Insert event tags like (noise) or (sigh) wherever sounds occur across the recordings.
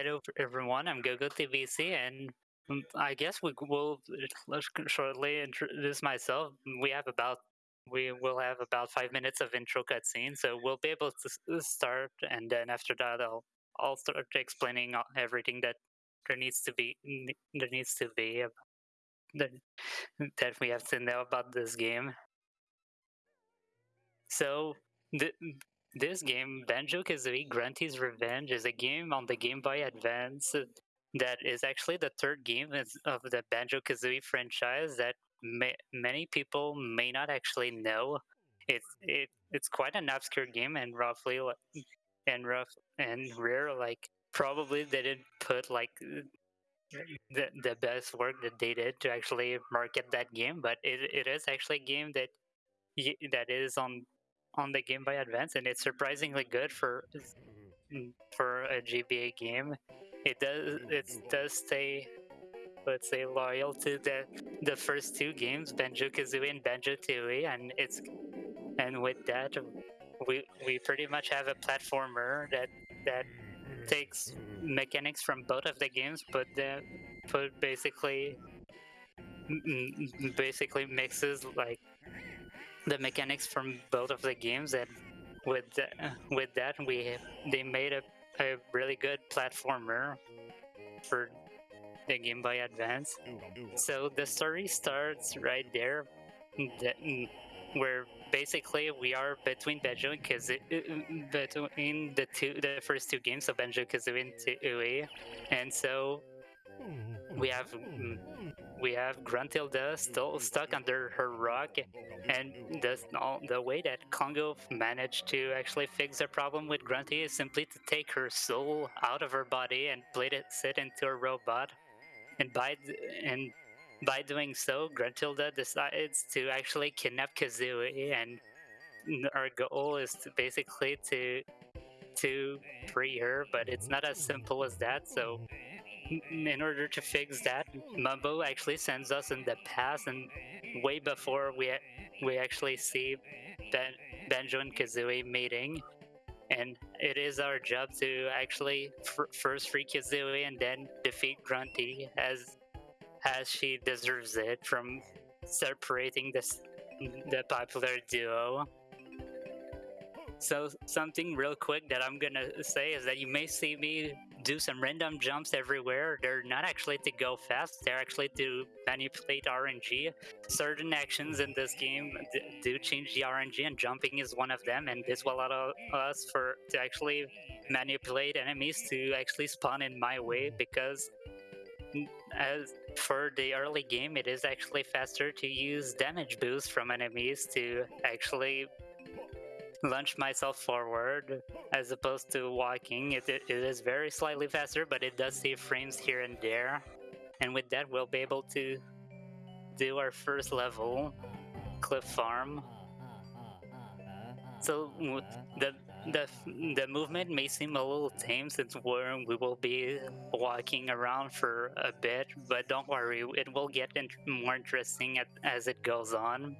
hello everyone, I'm Gogo TVC, and mm, I guess we will shortly introduce myself. We have about we will have about five minutes of intro cutscene, so we'll be able to start, and then after that, I'll I'll start explaining everything that there needs to be there needs to be that that we have to know about this game. So the this game, Banjo Kazooie Grunty's Revenge, is a game on the Game Boy Advance that is actually the third game of the Banjo Kazooie franchise that may, many people may not actually know. It's it, it's quite an obscure game and roughly and rough and rare. Like probably they didn't put like the the best work that they did to actually market that game, but it, it is actually a game that that is on on the Game Boy Advance, and it's surprisingly good for mm-hmm. mm, for a GBA game. It does mm-hmm. it mm-hmm. does stay let's say loyal to the the first two games, Banjo Kazooie and Banjo Tooie, and it's and with that we we pretty much have a platformer that that takes mechanics from both of the games, but then put basically basically mixes like the mechanics from both of the games and with the, with that we they made a, a really good platformer for the Game Boy Advance. So the story starts right there, where basically we are between Banjo and Kazooie, between the two, the first two games of Banjo Kazooie and Tooie, and so we have we have Gruntilda still mm-hmm. stuck under her rock, and the the way that Klungo managed to actually fix the problem with Grunty is simply to take her soul out of her body and blade it sit into a robot, and by and by doing so, Gruntilda decides to actually kidnap Kazooie, and our goal is to basically to to free her, but it's not as simple as that. So in order to fix that, Mumbo actually sends us in the past and way before we we actually see ben, Banjo and Kazooie meeting. And it is our job to actually first free Kazooie and then defeat Grunty as as she deserves it from separating this the popular duo. So something real quick that I'm gonna say is that you may see me do some random jumps everywhere. They're not actually to go fast, they're actually to manipulate RNG. Certain actions in this game do change the RNG, and jumping is one of them, and this will allow us for to actually manipulate enemies to actually spawn in my way because as for the early game, it is actually faster to use damage boost from enemies to actually launch myself forward as opposed to walking. It, it, it is very slightly faster, but it does save frames here and there. And with that, we'll be able to do our first level, Cliff Farm. So the the the movement may seem a little tame since we're, we will be walking around for a bit, but don't worry, it will get in more interesting at, as it goes on.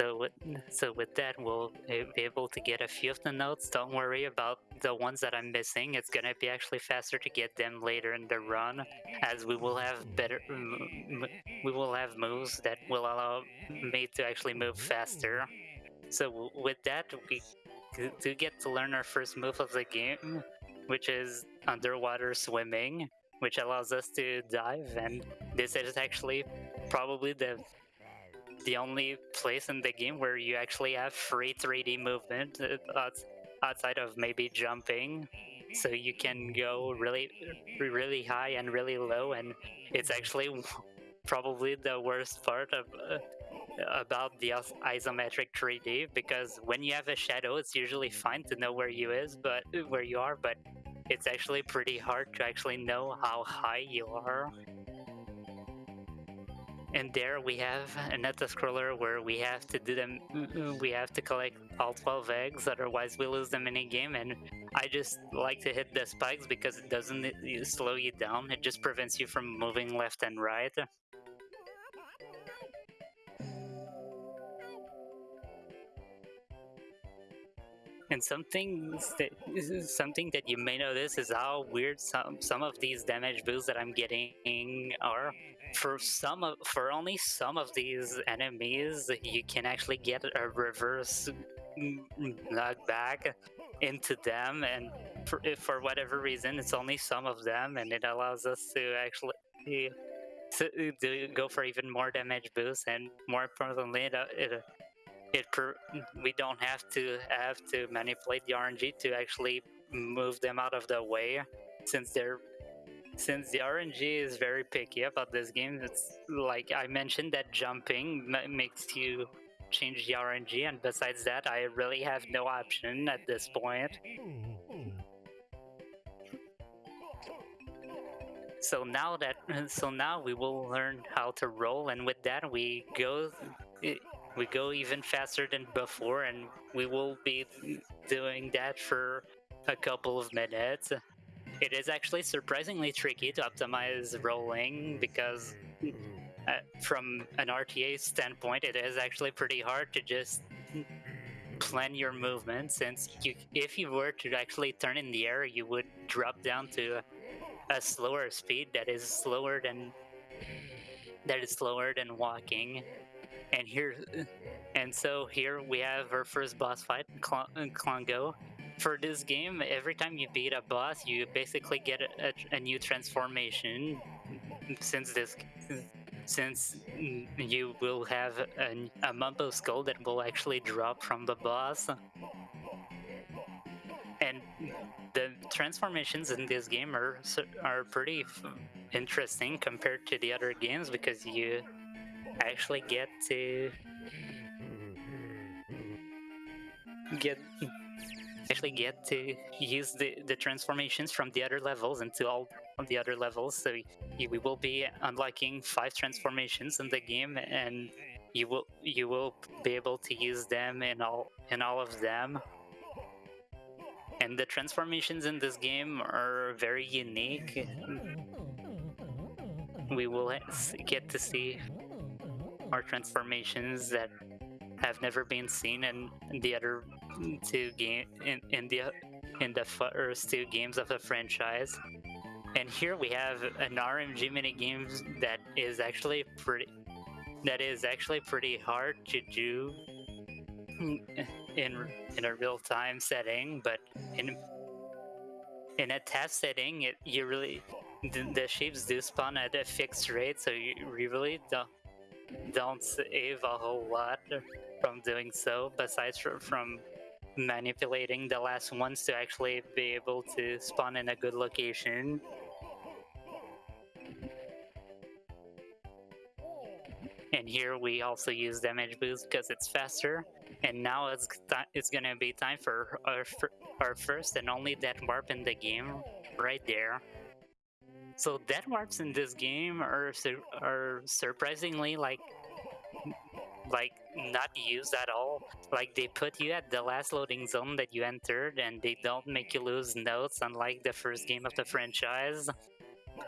So with, so with that, we'll be able to get a few of the notes. Don't worry about the ones that I'm missing. It's gonna be actually faster to get them later in the run, as we will have better, we will have moves that will allow me to actually move faster. So with that, we do get to learn our first move of the game, which is underwater swimming, which allows us to dive, and this is actually probably the the only place in the game where you actually have free 3D movement uh, outside of maybe jumping. So you can go really, really high and really low, and it's actually probably the worst part of uh, about the isometric 3D because when you have a shadow, it's usually fine to know where you is, but where you are, but it's actually pretty hard to actually know how high you are. And there we have a an scroller where we have to do them. Mm, mm, we have to collect all 12 eggs, otherwise we lose the mini game. And I just like to hit the spikes because it doesn't slow you down. It just prevents you from moving left and right. And something that something that you may notice is how weird some some of these damage boosts that I'm getting are. For some of for only some of these enemies, you can actually get a reverse knockback into them, and for, for whatever reason, it's only some of them, and it allows us to actually to, to go for even more damage boosts, and more importantly, it, it it we don't have to have to manipulate the RNG to actually move them out of the way since they're since the RNG is very picky about this game. It's like I mentioned that jumping makes you change the RNG, and besides that, I really have no option at this point. So now that so now we will learn how to roll, and with that we go we go even faster than before and we will be doing that for a couple of minutes. It is actually surprisingly tricky to optimize rolling because uh, from an RTA standpoint, it is actually pretty hard to just plan your movement since you, if you were to actually turn in the air, you would drop down to a, a slower speed that is slower than that is slower than walking and here, and so here we have our first boss fight, Klungo. Uh, For this game, every time you beat a boss, you basically get a, a, a new transformation. Since this, since you will have a, a Mumbo skull that will actually drop from the boss. And the transformations in this game are are pretty interesting compared to the other games because you actually get to get actually get to use the, the transformations from the other levels into all of the other levels. So we will be unlocking five transformations in the game, and you will you will be able to use them in all in all of them. And the transformations in this game are very unique. We will get to see more transformations that have never been seen in the other two game in, in the in the first two games of the franchise. And here we have an RNG mini games that is actually pretty that is actually pretty hard to do in in a real time setting, but in in a TAS setting, it you really the, the shapes do spawn at a fixed rate, so you really don't don't save a whole lot from doing so, besides from manipulating the last ones to actually be able to spawn in a good location. And here we also use damage boost because it's faster. And now it's it's gonna be time for our, our first and only death warp in the game, right there. So death warps in this game are are surprisingly like like not used at all. Like they put you at the last loading zone that you entered, and they don't make you lose notes, unlike the first game of the franchise.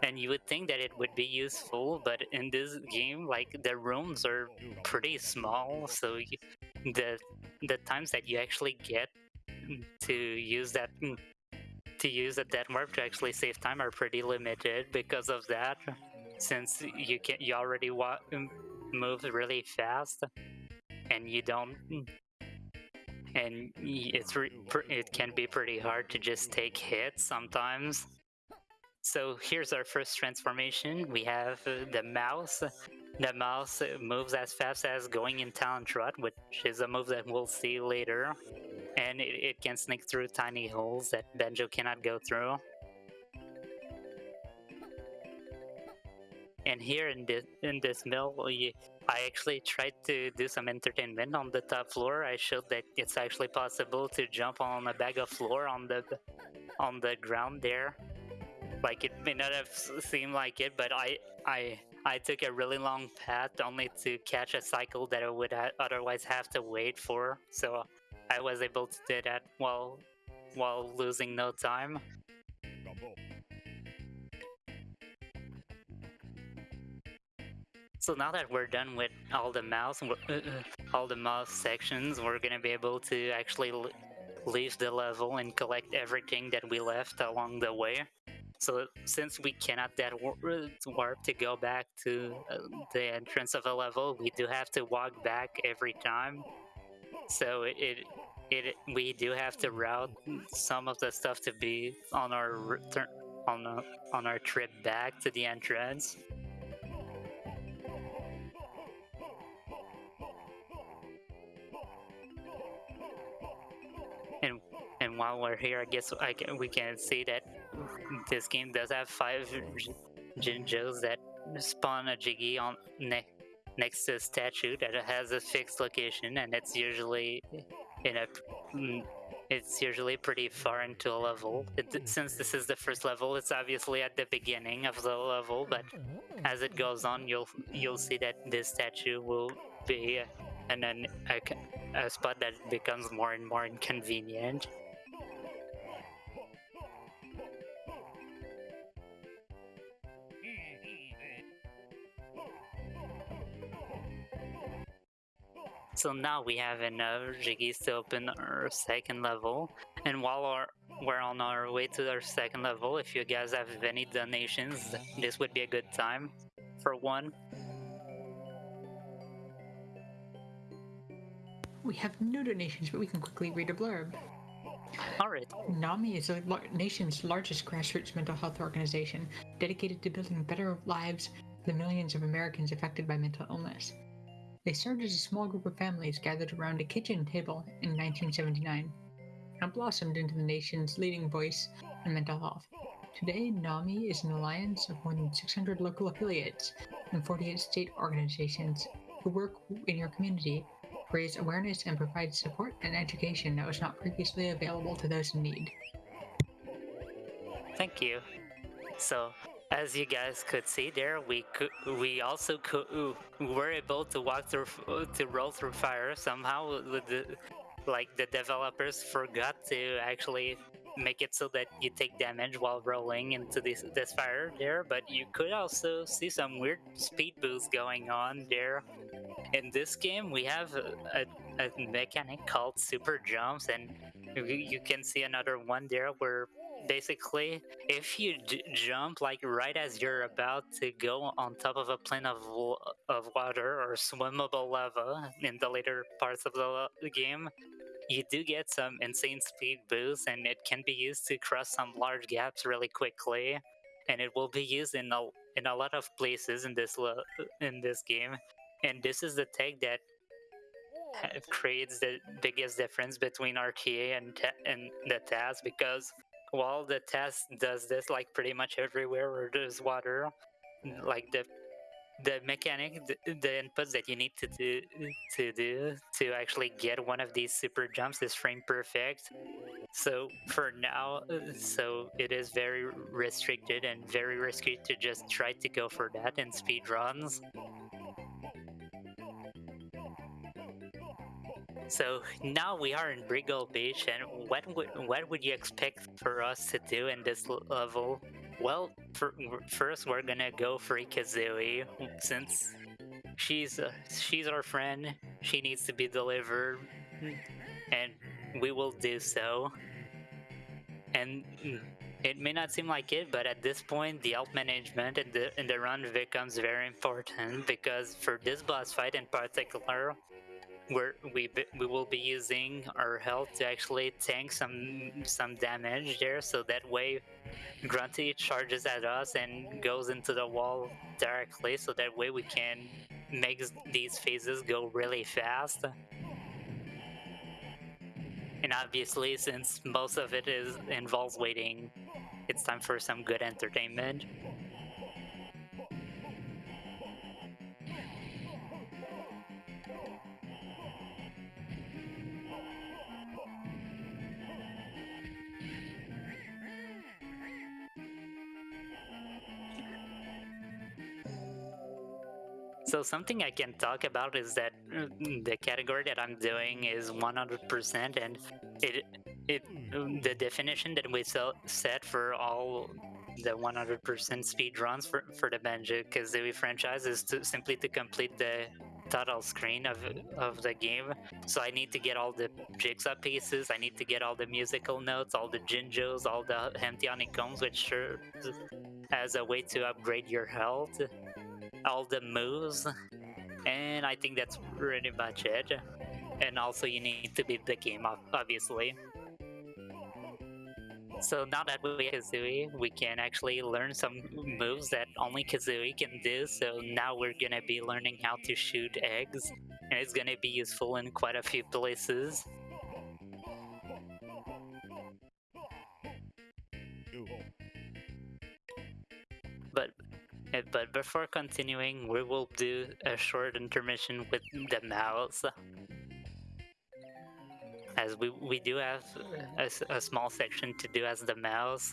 And you would think that it would be useful, but in this game, like the rooms are pretty small, so you, the the times that you actually get to use that mm, to use a death warp to actually save time are pretty limited because of that. Since you can you already wa move really fast, and you don't, and it's it can be pretty hard to just take hits sometimes. So here's our first transformation. We have the mouse. The mouse moves as fast as going in Talon Trot, which is a move that we'll see later and it, it can sneak through tiny holes that Banjo cannot go through. And here in this in this mill, I actually tried to do some entertainment on the top floor. I showed that it's actually possible to jump on a bag of floor on the on the ground there. Like it may not have seemed like it, but I I I took a really long path only to catch a cycle that I would otherwise have to wait for. So I was able to do that while while losing no time. So now that we're done with all the mouse, uh, uh, all the mouse sections, we're gonna be able to actually leave the level and collect everything that we left along the way. So since we cannot that warp to go back to uh, the entrance of a level, we do have to walk back every time. So it, it it we do have to route some of the stuff to be on our return on a, on our trip back to the entrance. And and while we're here, I guess I can, we can see that this game does have five Jinjos that spawn a Jiggy on ne- next to a statue that has a fixed location, and it's usually in a mm, it's usually pretty far into a level. It, since this is the first level, it's obviously at the beginning of the level, but as it goes on, you'll you'll see that this statue will be and then a, a spot that becomes more and more inconvenient. So now we have enough jiggies to open our second level. And while our, we're on our way to our second level, if you guys have any donations, this would be a good time for one. We have no donations, but we can quickly read a blurb. Alright. NAMI is the nation's largest grassroots mental health organization dedicated to building better lives for the millions of Americans affected by mental illness. They started as a small group of families gathered around a kitchen table in 1979 and blossomed into the nation's leading voice in mental health. Today, NAMI is an alliance of more than 600 local affiliates and 48 state organizations who work in your community, raise awareness, and provide support and education that was not previously available to those in need. Thank you. So, as you guys could see there, we could, we also could, were able to walk through to roll through fire somehow. The, like the developers forgot to actually make it so that you take damage while rolling into this this fire there. But you could also see some weird speed boost going on there. In this game, we have a, a mechanic called super jumps, and you can see another one there where basically if you jump like right as you're about to go on top of a plane of of water or swimmable lava in the later parts of the game you do get some insane speed boost and it can be used to cross some large gaps really quickly. And it will be used in a in a lot of places in this in this game. And this is the tech that creates the biggest difference between RTA and and the TAS because while the TAS does this like pretty much everywhere where there's water, like the the mechanic, the, the, inputs that you need to do to do to actually get one of these super jumps is frame perfect. So for now, so it is very restricted and very risky to just try to go for that in speed runs. So now we are in Breegull Beach, and what would what would you expect for us to do in this level? Well, for, first we're gonna go for Kazooie since she's uh, she's our friend. She needs to be delivered, and we will do so. And it may not seem like it, but at this point, the health management in the in the run becomes very important because for this boss fight in particular, we're, we we will be using our health to actually tank some some damage there, so that way Grunty charges at us and goes into the wall directly, so that way we can make these phases go really fast. And obviously, since most of it is involves waiting, it's time for some good entertainment. So something I can talk about is that uh, the category that I'm doing is 100%, and it it the definition that we set for all the 100% speed runs for for the Banjo Kazooie franchise is to simply to complete the total screen of of the game. So I need to get all the jigsaw pieces. I need to get all the musical notes, all the jinjos, all the empty honeycombs, which serve as a way to upgrade your health, all the moves, and I think that's pretty much it. And also, you need to beat the game, ob- obviously. So now that we have Kazooie, we can actually learn some moves that only Kazooie can do. So now we're gonna be learning how to shoot eggs, and it's gonna be useful in quite a few places. But before continuing, we will do a short intermission with the mouse. As we, we do have a small section to do as the mouse.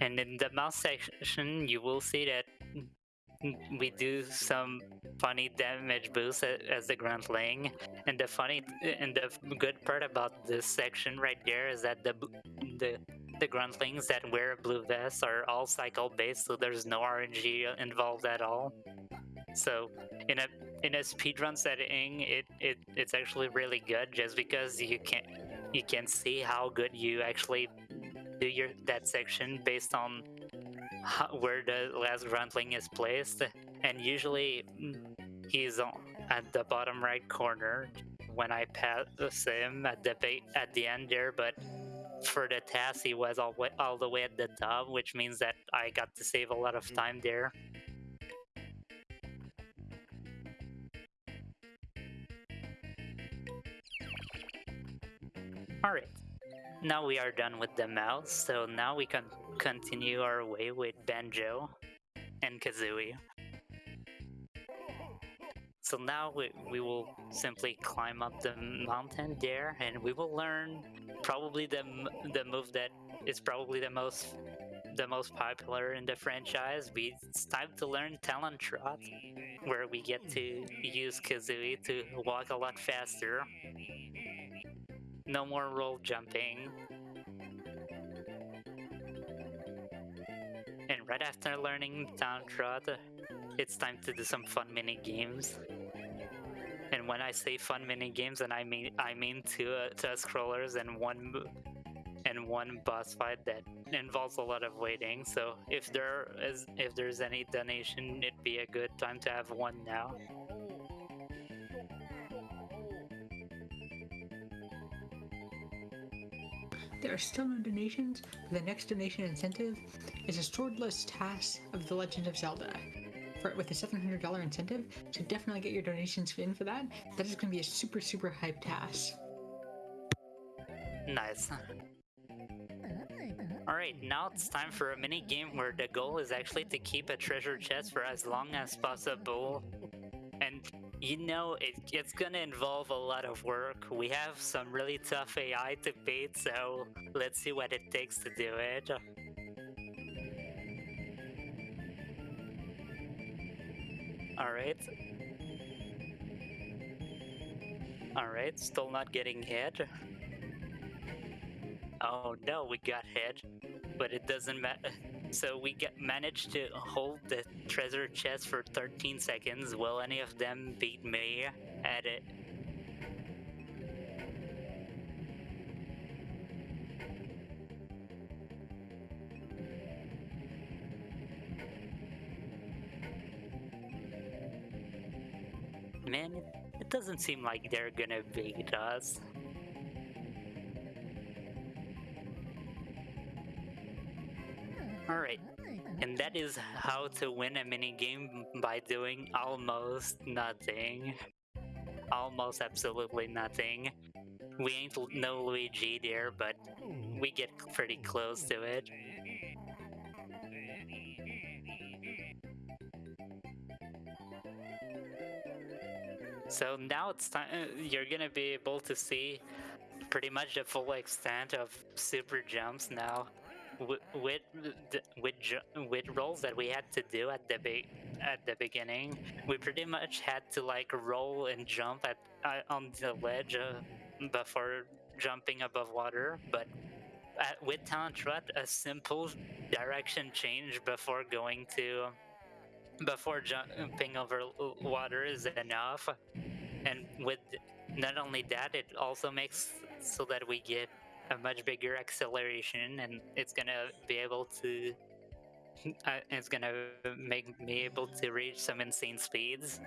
And in the mouse section, you will see that we do some funny damage boosts as the Gruntling. And the funny and the good part about this section right there is that the the the gruntlings that wear blue vest are all cycle based, so there's no RNG involved at all. So in a in a speedrun setting, it, it it's actually really good just because you can you can see how good you actually do your that section based on how, where the last gruntling is placed, and usually he's on, at the bottom right corner when I pass him at the at the end there, but for the TAS he was all, all the way at the top which means that i got to save a lot of mm. time there. All right now we are done with the mouse so now we can continue our way with banjo and kazooie so now we, we will simply climb up the mountain there and we will learn probably the the move that is probably the most the most popular in the franchise. We it's time to learn Talon Trot, where we get to use Kazooie to walk a lot faster. No more roll jumping. And right after learning Talon Trot, it's time to do some fun mini games. And when I say fun mini games, and I mean I mean two uh, two scrollers and one and one boss fight that involves a lot of waiting. So if there is if there's any donation, it'd be a good time to have one now. There are still no donations, but the next donation incentive is a swordless TAS of The Legend of Zelda. For, with a $700 incentive, so definitely get your donations in for that. That is going to be a super, super hype TAS. Nice. Alright, now it's time for a mini game where the goal is actually to keep a treasure chest for as long as possible. And you know, it, it's gonna involve a lot of work. We have some really tough AI to beat, so let's see what it takes to do it. Alright. Alright, still not getting hit. Oh no, we got hit, but it doesn't matter. (laughs) So we get managed to hold the treasure chest for 13 seconds. Will any of them beat me at it? It, doesn't seem like they're gonna beat us. Alright, and that is how to win a mini game by doing almost nothing. Almost absolutely nothing. We ain't no Luigi there, but we get pretty close to it. So now it's time. You're gonna be able to see pretty much the full extent of super jumps now. with with with with rolls that we had to do at the be- at the beginning, we pretty much had to like roll and jump at uh, on the ledge uh, before jumping above water. But at, with Talon Trot, a simple direction change before going to before jumping over water is enough. And with not only that, it also makes so that we get a much bigger acceleration, and it's gonna be able to. Uh, it's gonna make me able to reach some insane speeds.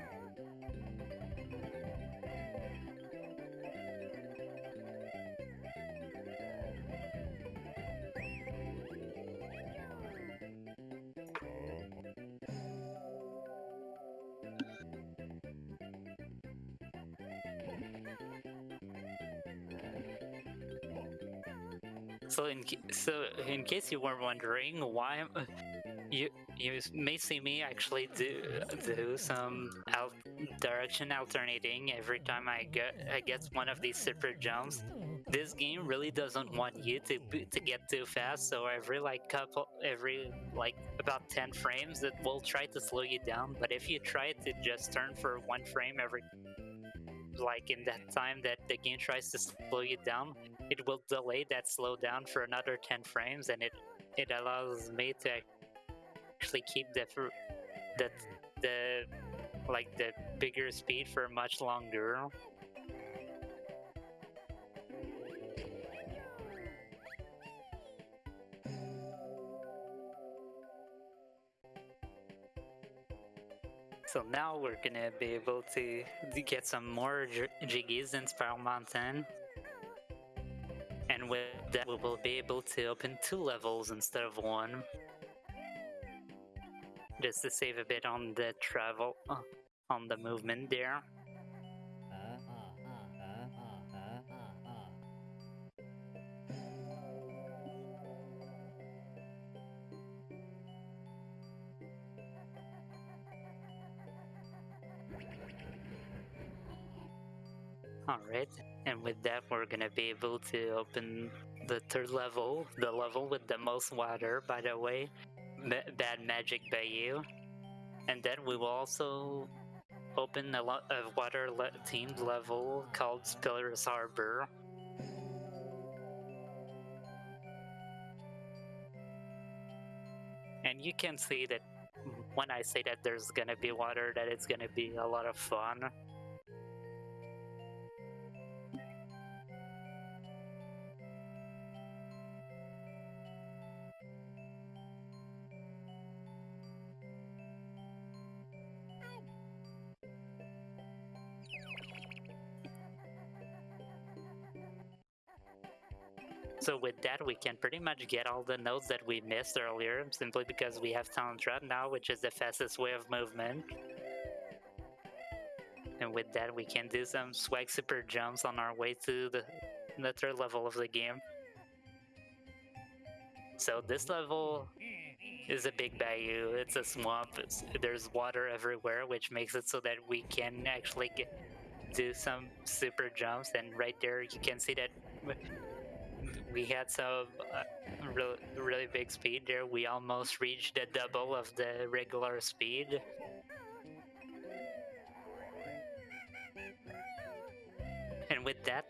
So in so in case you were wondering why you you may see me actually do do some al- direction alternating every time I get I get one of these super jumps. This game really doesn't want you to to get too fast, so every like couple every like about 10 frames it will try to slow you down, but if you try to just turn for one frame every like in that time that the game tries to slow you down, it will delay that slowdown for another 10 frames and it it allows me to actually keep the the the like the bigger speed for much longer. So now we're gonna be able to get some more jiggies in Spiral Mountain with that we will be able to open two levels instead of one. Just to save a bit on the travel uh, on the movement there. Alright, and with that, we're gonna be able to open the third level, the level with the most water, by the way, Ma- Bad Magic Bayou. And then we will also open a lot of water le- themed level called Spiller's Harbor. And you can see that when I say that there's gonna be water, that it's gonna be a lot of fun. That, we can pretty much get all the nodes that we missed earlier, simply because we have Talon Trot now, which is the fastest way of movement. And with that, we can do some swag super jumps on our way to the, the third level of the game. So this level is a big bayou. It's a swamp. It's, there's water everywhere, which makes it so that we can actually get, do some super jumps. And right there, you can see that we had some uh, really, really big speed there. We almost reached the double of the regular speed. And with that,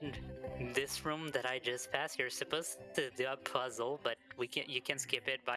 this room that I just passed, you're supposed to do a puzzle, but we can you can skip it by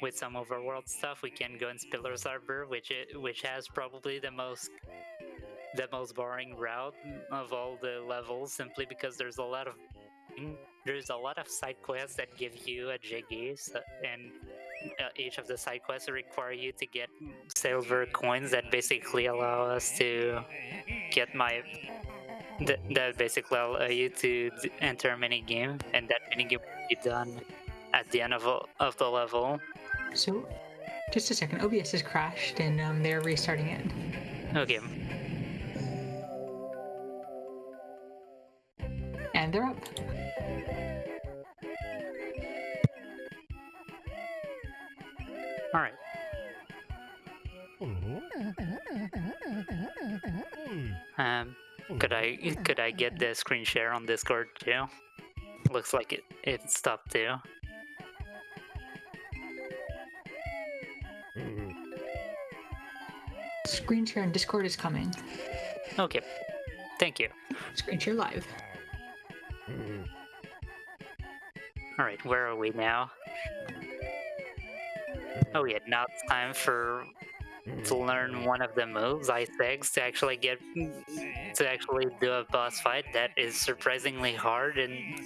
with some overworld stuff, we can go in Spiller's Harbor, which it, which has probably the most the most boring route of all the levels, simply because there's a lot of there's a lot of side quests that give you a Jiggy, so, and uh, each of the side quests require you to get silver coins that basically allow us to get my that, that basically allow you to enter a mini game, and that mini game will be done at the end of, of the level. So, just a second. OBS has crashed and um, they're restarting it. Okay, And they're up. all right. Um, could I could I get the screen share on Discord too? Looks like it it stopped too. Screen share on Discord is coming. Okay, thank you. Screen share live. All right, where are we now? Oh yeah, now it's time for to learn one of the moves, ice eggs, to actually get to actually do a boss fight that is surprisingly hard in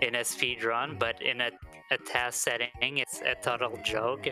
in a speed run, but in a, a TAS setting, it's a total joke.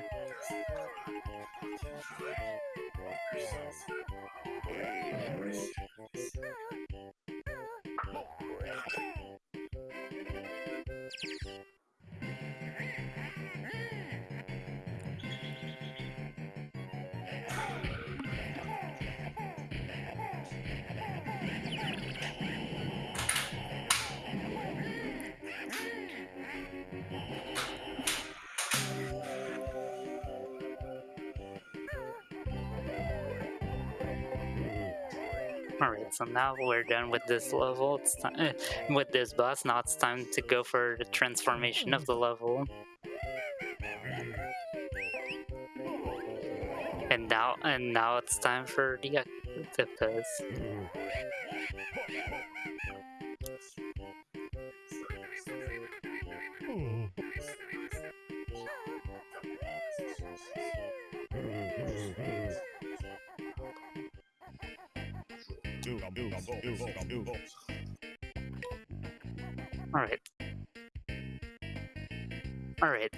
All right, so now we're done with this level. It's time eh, with this boss. Now it's time to go for the transformation of the level. And now, and now it's time for the uh, octopus. All right. All right.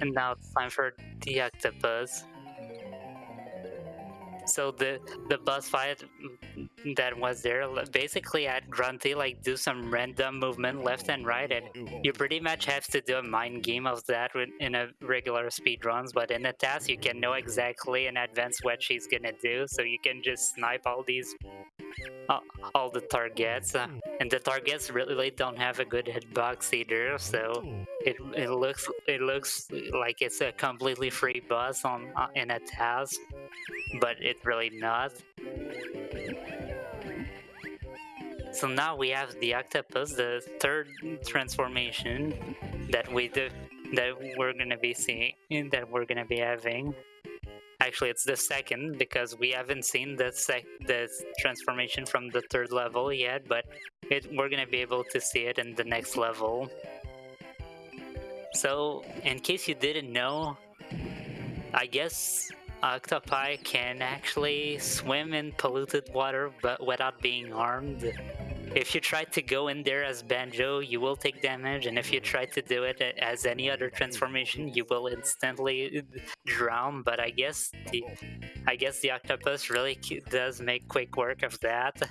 And now it's time for the octopus. So the the boss fight that was there basically had Grunty like do some random movement left and right, and you pretty much have to do a mind game of that in a regular speed runs. But in a TAS, you can know exactly in advance what she's gonna do, so you can just snipe all these all, all the targets, uh, and the targets really don't have a good hitbox either. So it, it looks it looks like it's a completely free boss on uh, in a TAS, but it's really not. So now we have the octopus, the third transformation that we do, that we're gonna be seeing, that we're gonna be having. Actually, it's the second because we haven't seen the sec- the transformation from the third level yet, but it we're gonna be able to see it in the next level. So, in case you didn't know, I guess octopi can actually swim in polluted water but without being harmed. If you try to go in there as Banjo, you will take damage, and if you try to do it as any other transformation, you will instantly drown. But I guess the, I guess the octopus really does make quick work of that.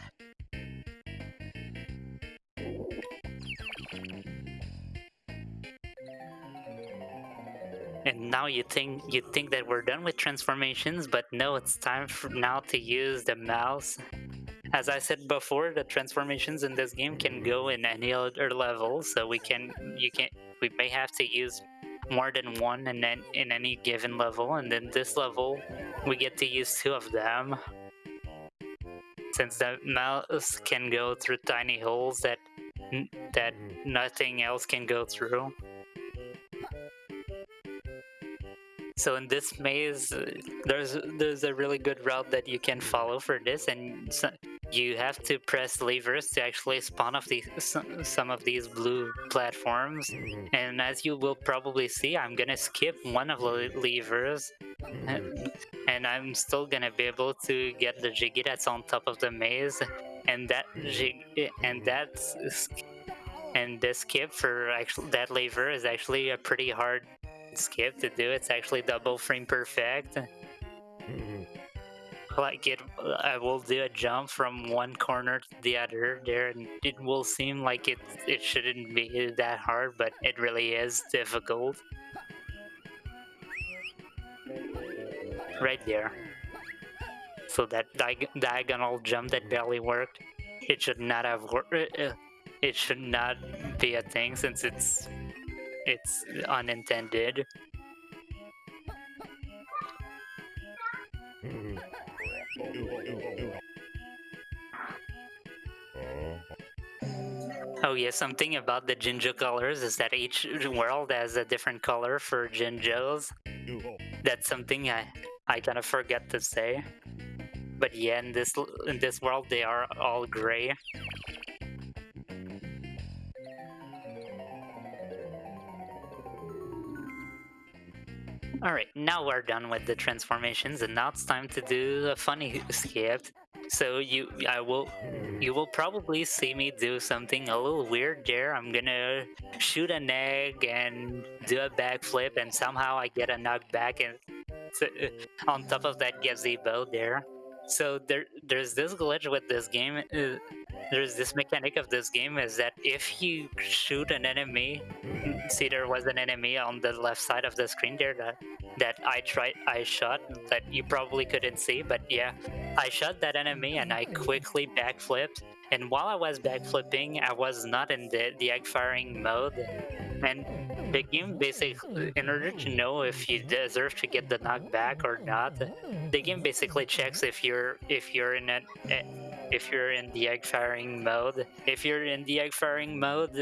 And now you think you think that we're done with transformations, but no, it's time for now to use the mouse. As I said before, the transformations in this game can go in any other level, so we can you can we may have to use more than one in in any given level, and then this level we get to use two of them. Since the mouse can go through tiny holes that that nothing else can go through. So in this maze, uh, there's there's a really good route that you can follow for this, and you have to press levers to actually spawn off these some of these blue platforms. And as you will probably see, I'm gonna skip one of the levers, and, I'm still gonna be able to get the Jiggy that's on top of the maze, and that jig and that's and this skip for actually that lever is actually a pretty hard skip to do. It's actually double frame perfect like it i will do a jump from one corner to the other there and it will seem like it it shouldn't be that hard but it really is difficult. Right there. So that di diagonal jump that barely worked it should not have worked uh, uh, it should not be a thing since it's it's unintended Oh yeah, something about the Jinjo colors is that each world has a different color for Jinjos. That's something I I kind of forget to say. But yeah, in this in this world they are all gray. Alright, now we're done with the transformations and now it's time to do a funny skip. So you, I will, you will probably see me do something a little weird there. I'm gonna shoot an egg and do a backflip, and somehow I get a knockback and on top of that gazebo there. So there, there's this glitch with this game. Uh, there's this mechanic of this game is that if you shoot an enemy, see there was an enemy on the left side of the screen there that that I tried, I shot that you probably couldn't see, but yeah, I shot that enemy and I quickly backflipped. And while I was backflipping, I was not in the, the egg firing mode. And the game basically, in order to know if you deserve to get the knockback or not, the game basically checks if you're if you're in a if you're in the egg firing mode. If you're in the egg firing mode,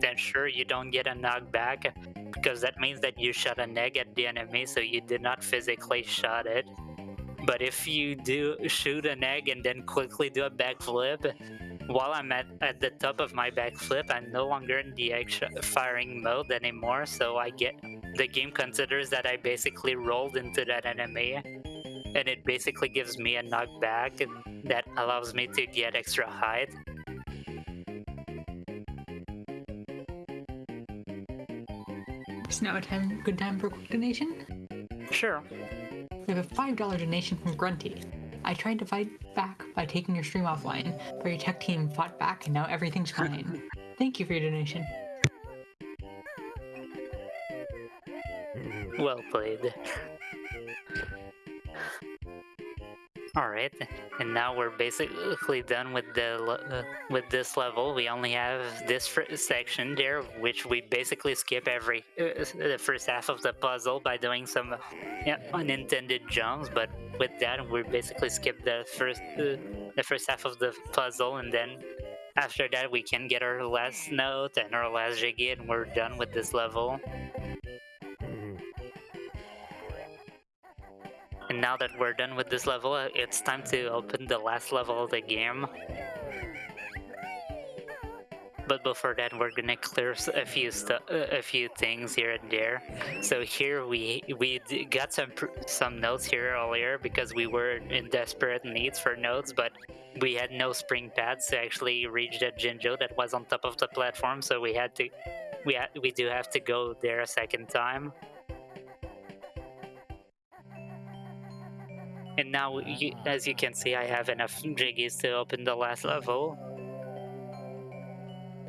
then sure you don't get a knockback because that means that you shot an egg at the enemy, so you did not physically shot it. But if you do shoot an egg and then quickly do a backflip, while I'm at, at the top of my backflip, I'm no longer in the egg firing mode anymore, so I get the game considers that I basically rolled into that enemy and it basically gives me a knockback that allows me to get extra height. Is now a time, good time for a quick donation? Sure. We have a $5 donation from Grunty. I tried to fight back by taking your stream offline, but your tech team fought back and now everything's fine. (laughs) Thank you for your donation. Well played. Alright, and now we're basically done with the uh, with this level. We only have this section there, which we basically skip every uh, the first half of the puzzle by doing some yeah, unintended jumps. But with that, we basically skip the first uh, the first half of the puzzle, and then after that, we can get our last note and our last jiggy, and we're done with this level. And now that we're done with this level, it's time to open the last level of the game. But before that, we're gonna clear a few a few things here and there. So here we we got some some notes here earlier because we were in desperate needs for notes, but we had no spring pads to actually reach that Jinjo that was on top of the platform. So we had to we ha we do have to go there a second time. Now, you, as you can see, I have enough jiggies to open the last level.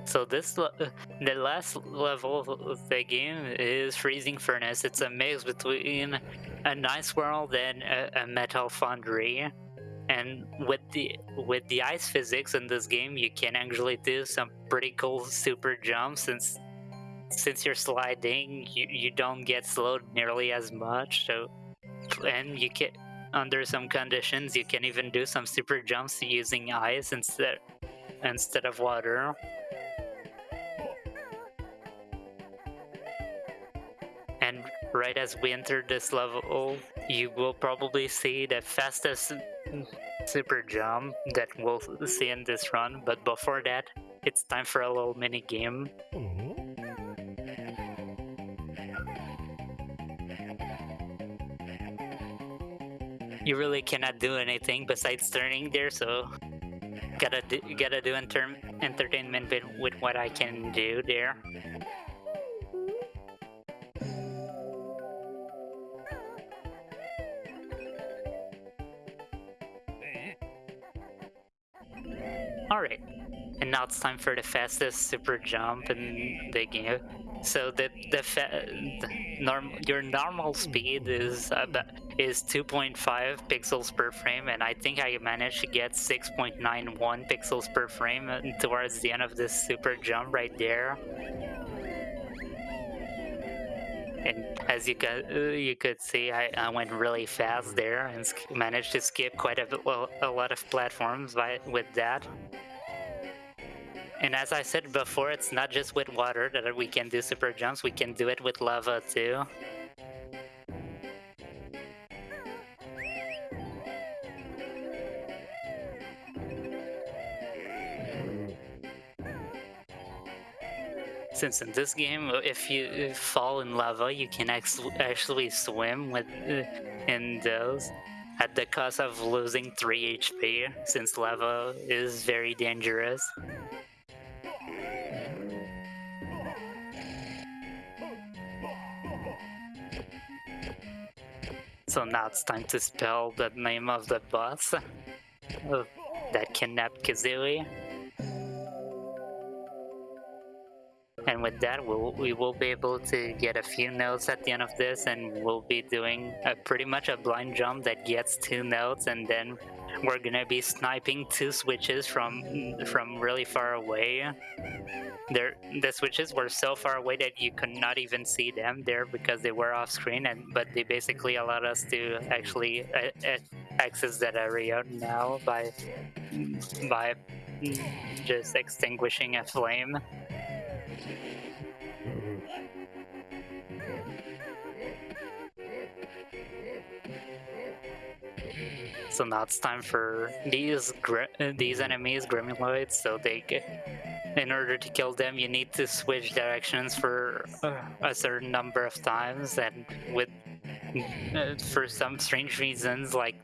So this, the last level of the game is Freezing Furnace. It's a mix between a nice world and a, a metal foundry. And with the with the ice physics in this game, you can actually do some pretty cool super jumps since since you're sliding, you, you don't get slowed nearly as much. So and you can under some conditions, you can even do some super jumps using ice instead instead of water. And right as we enter this level, you will probably see the fastest super jump that we'll see in this run. But before that, it's time for a little mini game. You really cannot do anything besides turning there, so gotta do, gotta do enter entertainment with, with what I can do there. Alright, and now it's time for the fastest super jump in the game. So the the, the norm your normal speed is about is 2.5 pixels per frame, and I think I managed to get 6.91 pixels per frame towards the end of this super jump right there. And as you could uh, you could see, I, I went really fast there and managed to skip quite a, a lot of platforms by with that. And as I said before, it's not just with water that we can do super jumps, we can do it with lava too. Since in this game, uh, if you uh, fall in lava, you can actually swim with uh, in those at the cost of losing 3 HP, since lava is very dangerous. So now it's time to spell the name of the boss uh, that kidnapped Kazooie. And with that, we'll, we will be able to get a few notes at the end of this, and we'll be doing a, pretty much a blind jump that gets two notes, and then we're gonna be sniping two switches from from really far away. There, the switches were so far away that you could not even see them there because they were off screen, and but they basically allowed us to actually uh, uh, access that area now by by just extinguishing a flame. So now it's time for these these enemies, Gremloids, so they in order to kill them you need to switch directions for a certain number of times and with uh, for some strange reasons like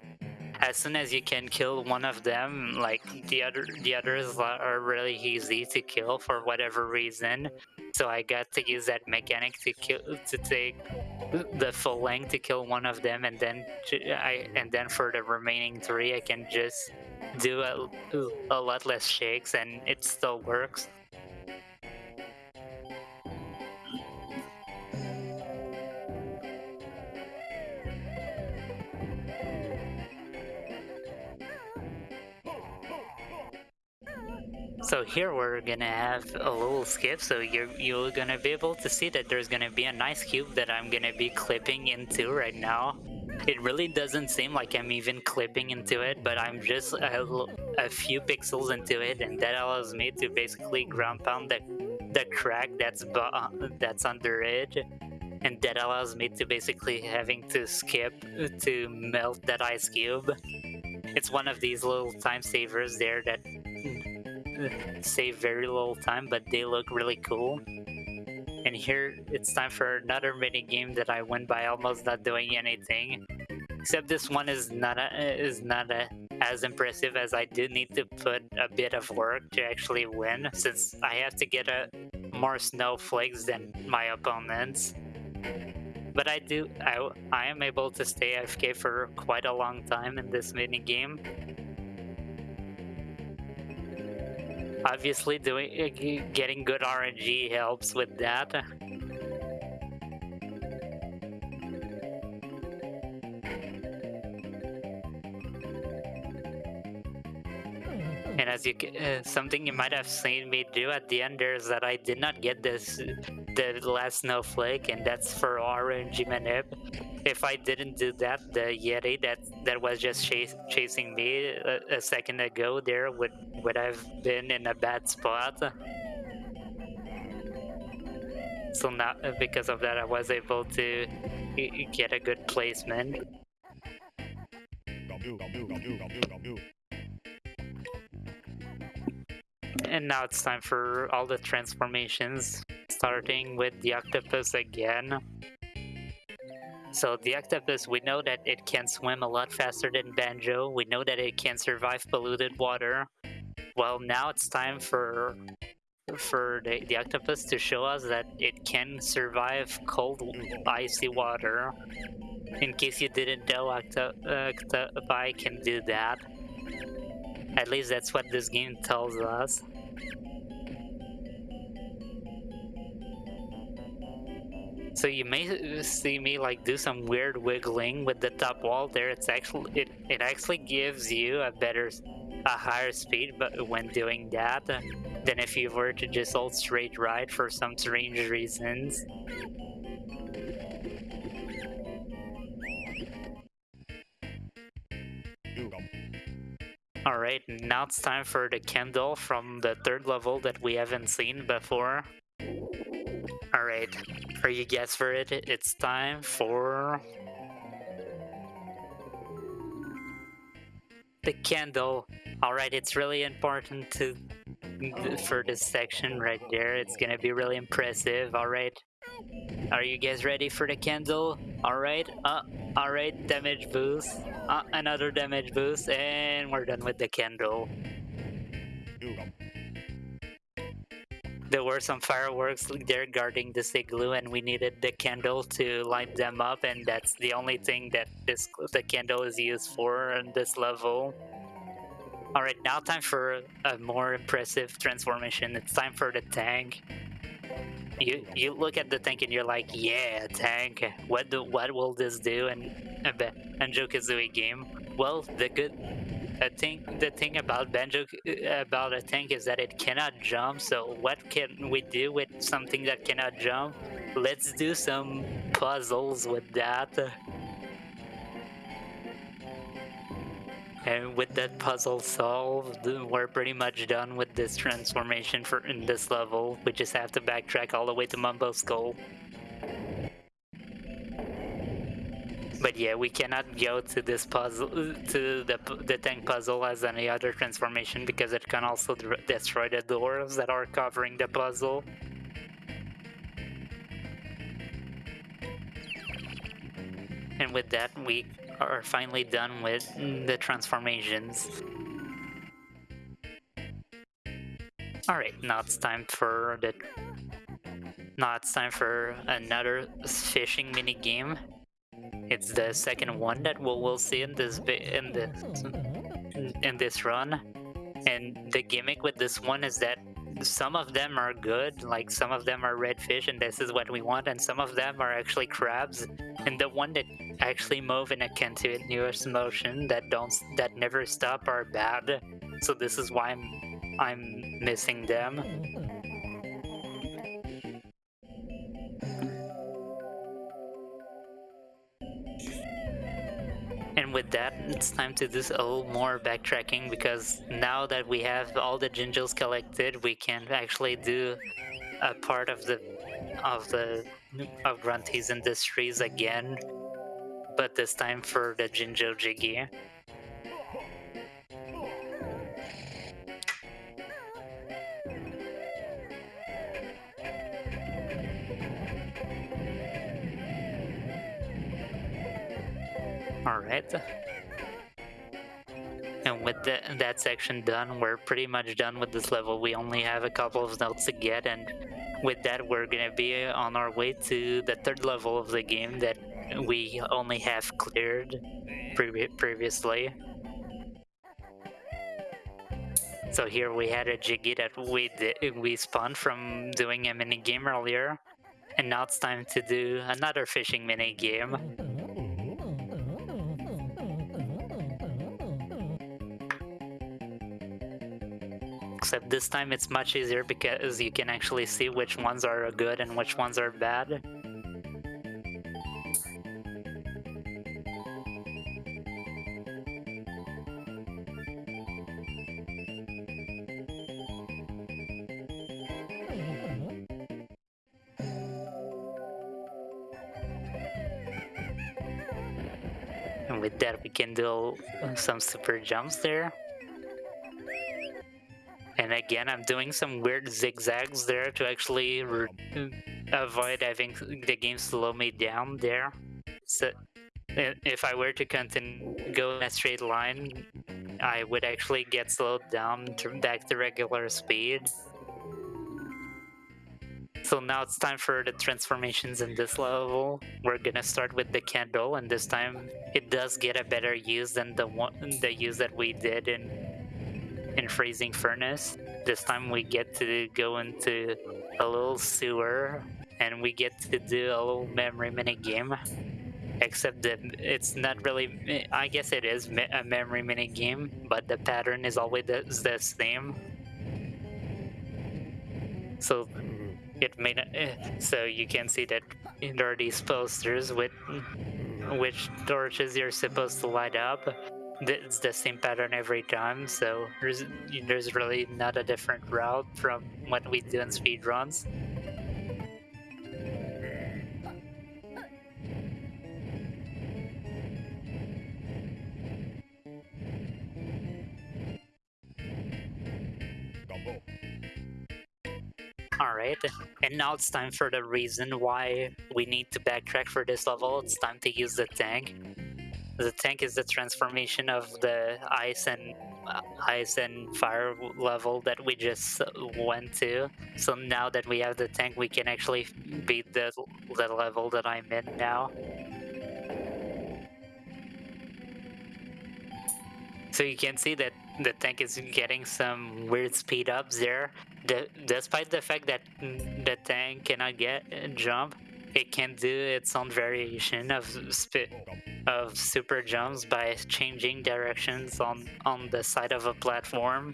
as soon as you can kill one of them, like the other the others are really easy to kill for whatever reason. So I got to use that mechanic to kill to take the full length to kill one of them, and then I and then for the remaining three, I can just do a, a lot less shakes, and it still works. So here we're gonna have a little skip, so you're you're gonna be able to see that there's gonna be a nice cube that I'm gonna be clipping into right now. It really doesn't seem like I'm even clipping into it, but I'm just a, a few pixels into it, and that allows me to basically ground pound the the crack that's uh, that's under it, and that allows me to basically having to skip to melt that ice cube. It's one of these little time savers there that (laughs) save very little time, but they look really cool. And here it's time for another mini game that I win by almost not doing anything. Except this one is not a, is not a, as impressive as I do need to put a bit of work to actually win, since I have to get a more snowflakes than my opponents. But I do I, I am able to stay AFK for quite a long time in this mini game Obviously, doing uh, getting good RNG helps with that. And as you uh, something you might have seen me do at the end is that I did not get this the last snowflake, and that's for RNG manip. If I didn't do that, the Yeti that that was just chase, chasing me a, a second ago there would would have been in a bad spot. So now, uh, because of that, I was able to get a good placement. And now it's time for all the transformations, starting with the octopus again. So the octopus, we know that it can swim a lot faster than Banjo. We know that it can survive polluted water. Well, now it's time for for the, the octopus to show us that it can survive cold, icy water. In case you didn't know, octo octopi can do that. At least that's what this game tells us. So you may see me like do some weird wiggling with the top wall there. It's actually it, it actually gives you a better a higher speed but when doing that uh, than if you were to just hold straight right for some strange reasons. Alright, now it's time for the candle from the third level that we haven't seen before. Alright, are you guys for it? It's time for... The candle. Alright, it's really important to for this section right there. It's gonna be really impressive. Alright. Are you guys ready for the candle? Alright. Uh, alright, damage boost. Uh, another damage boost, and we're done with the candle. There were some fireworks there guarding this igloo and we needed the candle to light them up and that's the only thing that this the candle is used for on this level. Alright, now time for a more impressive transformation. It's time for the tank. You you look at the tank and you're like, yeah, tank. What do what will this do? And Banjo Kazooie game. Well, the good I think the thing about Banjo uh, about a tank is that it cannot jump. So what can we do with something that cannot jump? Let's do some puzzles with that. And with that puzzle solved, we're pretty much done with this transformation for in this level. We just have to backtrack all the way to Mumbo Skull. But yeah, we cannot go to this puzzle, to the, the tank puzzle as any other transformation because it can also destroy the doors that are covering the puzzle. And with that, we are finally done with the transformations. Alright, now it's time for the... Now it's time for another fishing mini game. It's the second one that we'll, see in this in this in this run. And the gimmick with this one is that some of them are good, like some of them are redfish and this is what we want, and some of them are actually crabs. And the one that actually move in a continuous motion that don't that never stop are bad. So this is why I'm I'm missing them. And with that, it's time to do a little more backtracking because now that we have all the Jinjos collected, we can actually do a part of the of the of Grunty's Industries again, but this time for the Jinjo Jiggy. Alright. And with the, that section done, we're pretty much done with this level. We only have a couple of notes to get, and with that, we're gonna be on our way to the third level of the game that we only have cleared pre previously. So here we had a Jiggy that we did, we spawned from doing a mini game earlier, and now it's time to do another fishing mini game. Except this time it's much easier because you can actually see which ones are good and which ones are bad. And with that, we can do some super jumps there. And again, I'm doing some weird zigzags there to actually avoid having the game slow me down there. So if I were to continue go in a straight line, I would actually get slowed down to back to regular speed. So now it's time for the transformations in this level. We're gonna start with the candle, and this time it does get a better use than the one the use that we did in in freezing furnace. This time we get to go into a little sewer, and we get to do a little memory mini game except that it's not really i guess it is a memory mini game but the pattern is always the, the same. So mm-hmm. it may not, so you can see that there are these posters with which torches you're supposed to light up it's the same pattern every time so there's there's really not a different route from what we do in speedruns Alright, and now it's time for the reason why we need to backtrack for this level. It's time to use the tank. The tank is the transformation of the ice and uh, ice and fire level that we just went to. So now that we have the tank, we can actually beat the, the level that I'm in now. So you can see that the tank is getting some weird speed ups there. The, despite the fact that the tank cannot get jump, it can do its own variation of of super jumps by changing directions on on the side of a platform.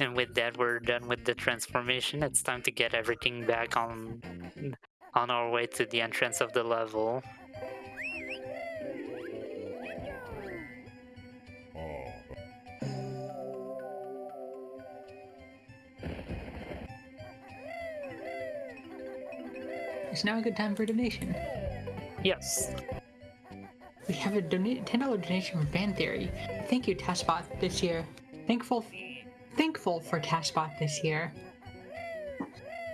And with that, we're done with the transformation. It's time to get everything back on on our way to the entrance of the level. It's now a good time for a donation. Yes. We have a $10 donation from Fan Theory. Thank you, TASBot, this year. Thankful thankful for TASBot this year.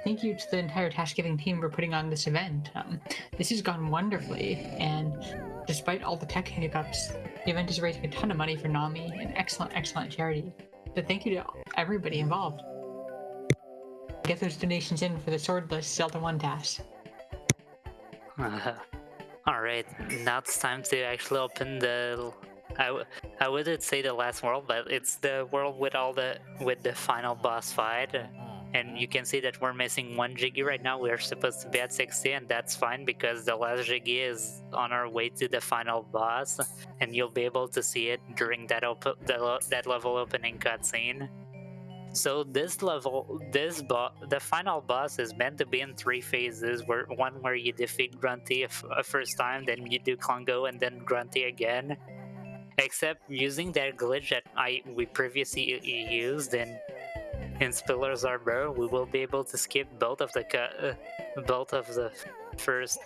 Thank you to the entire TASGiving team for putting on this event. Um, this has gone wonderfully, and despite all the tech hiccups, the event is raising a ton of money for NAMI, an excellent, excellent charity. So thank you to everybody involved. Get those donations in for the Swordless Zelda 1 TAS. (laughs) Alright, now it's time to actually open the I, I wouldn't say the last world, but it's the world with all the with the final boss fight. And you can see that we're missing one Jiggy right now. We're supposed to be at 60, and that's fine because the last Jiggy is on our way to the final boss, and you'll be able to see it during that op- the, that level opening cutscene. So this level, this boss, the final boss is meant to be in three phases. Where one where you defeat Grunty a first time, then you do Klungo, and then Grunty again except using that glitch that I we previously used in in Spiller's Harbor, we will be able to skip both of the uh, both of the first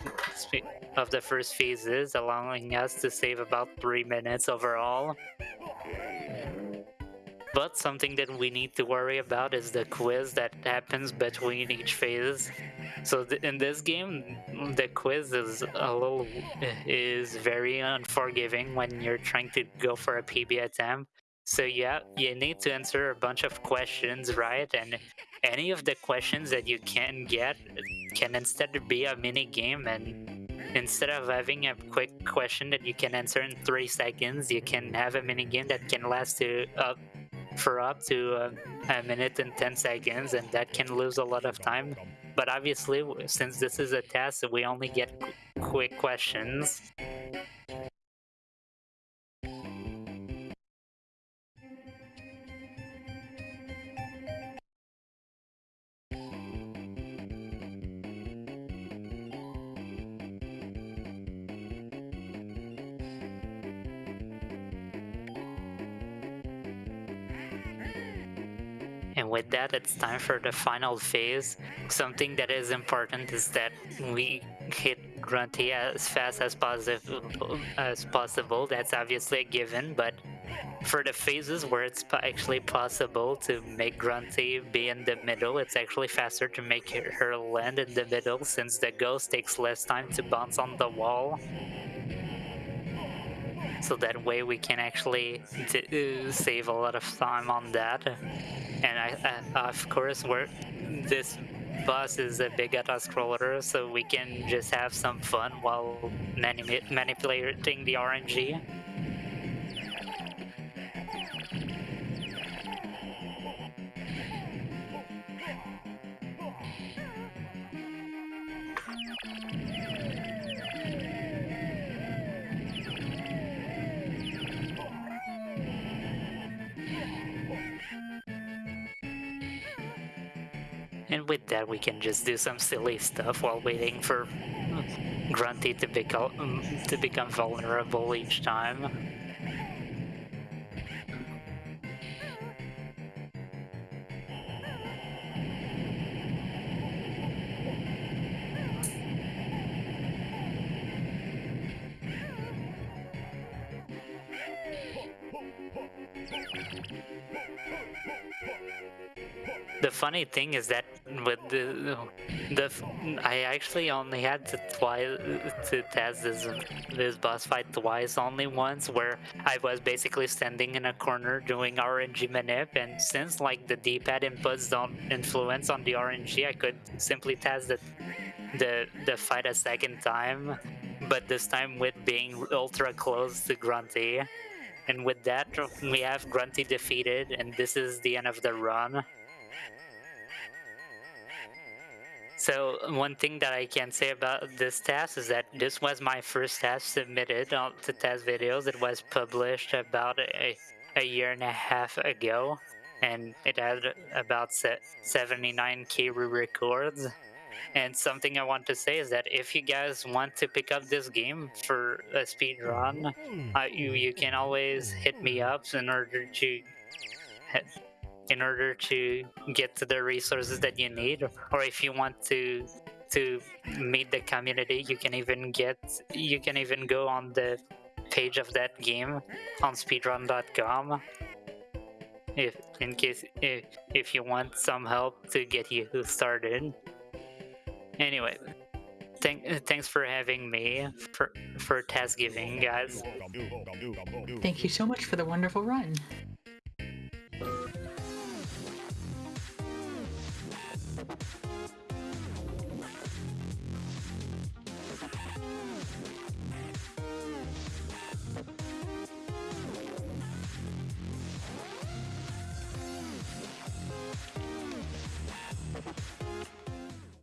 of the first phases, allowing us to save about three minutes overall. But something that we need to worry about is the quiz that happens between each phase. So th in this game, the quiz is a little is very unforgiving when you're trying to go for a PB attempt. So yeah, you need to answer a bunch of questions, right? And any of the questions that you can get can instead be a mini game and instead of having a quick question that you can answer in three seconds, you can have a mini game that can last to up for up to uh, a minute and 10 seconds and that can lose a lot of time. But obviously since this is a TAS we only get quick questions with that, it's time for the final phase. Something that is important is that we hit Grunty as fast as possible. As possible. That's obviously a given, but for the phases where it's actually possible to make Grunty be in the middle, it's actually faster to make her land in the middle since the ghost takes less time to bounce on the wall. So that way we can actually save a lot of time on that. And I, of course, we're, this boss is a big auto-scroller, so we can just have some fun while manip manipulating the RNG. Can just do some silly stuff while waiting for Grunty to become um, to become vulnerable each time. The funny thing is that with the the I actually only had to twice to test this this boss fight twice, only once where I was basically standing in a corner doing RNG manip, and since like the D-pad inputs don't influence on the RNG, I could simply test the the the fight a second time, but this time with being ultra close to Grunty. And with that, we have Grunty defeated, and this is the end of the run. So one thing that I can say about this TAS is that this was my first TAS submitted on to TASVideos. It was published about a, a year and a half ago, and it had about 79k re-records. And something I want to say is that if you guys want to pick up this game for a speed run, uh, you you can always hit me up in order to in order to get to the resources that you need or if you want to to meet the community you can even get you can even go on the page of that game on speedrun.com if in case if, if you want some help to get you started. Anyway thank, thanks for having me for for TASGiving guys. Thank you so much for the wonderful run